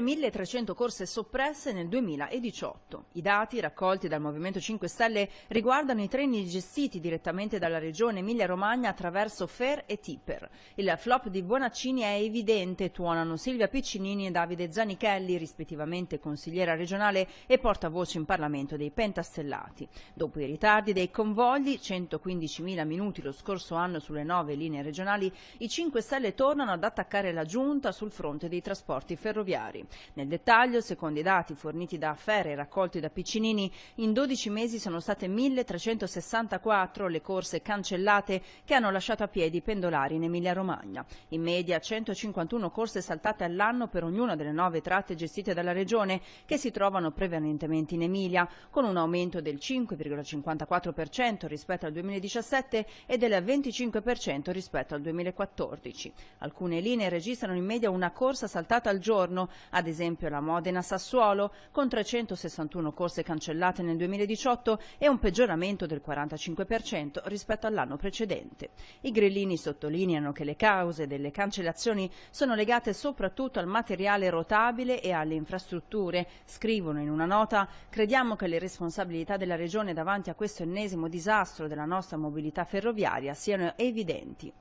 oltre 1.300 corse soppresse nel 2018. I dati raccolti dal Movimento 5 Stelle riguardano i treni gestiti direttamente dalla Regione Emilia-Romagna attraverso FER e Tipper. Il flop di Bonaccini è evidente, tuonano Silvia Piccinini e Davide Zanichelli, rispettivamente consigliera regionale e portavoce in Parlamento dei Pentastellati. Dopo i ritardi dei convogli, 115.000 minuti lo scorso anno sulle nove linee regionali, i 5 Stelle tornano ad attaccare la Giunta sul fronte dei trasporti ferroviari. Nel dettaglio, secondo i dati forniti da Affere e raccolti da Piccinini, in 12 mesi sono state 1.364 le corse cancellate che hanno lasciato a piedi i pendolari in Emilia-Romagna. In media 151 corse saltate all'anno per ognuna delle nove tratte gestite dalla Regione, che si trovano prevalentemente in Emilia, con un aumento del 5,54% rispetto al 2017 e del 25% rispetto al 2014. Alcune linee registrano in media una corsa saltata al giorno, ad esempio la Modena-Sassuolo, con 361 corse cancellate nel 2018 e un peggioramento del 45% rispetto all'anno precedente. I grillini sottolineano che le cause delle cancellazioni sono legate soprattutto al materiale rotabile e alle infrastrutture. Scrivono in una nota crediamo che le responsabilità della Regione davanti a questo ennesimo disastro della nostra mobilità ferroviaria siano evidenti.